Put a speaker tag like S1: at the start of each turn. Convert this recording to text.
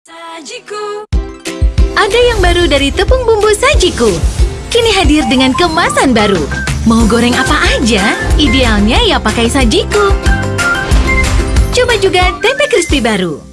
S1: Sajiku. Ada yang baru dari tepung bumbu sajiku. Kini hadir dengan kemasan baru. Mau goreng apa aja, idealnya ya pakai sajiku. Coba juga tempe crispy baru.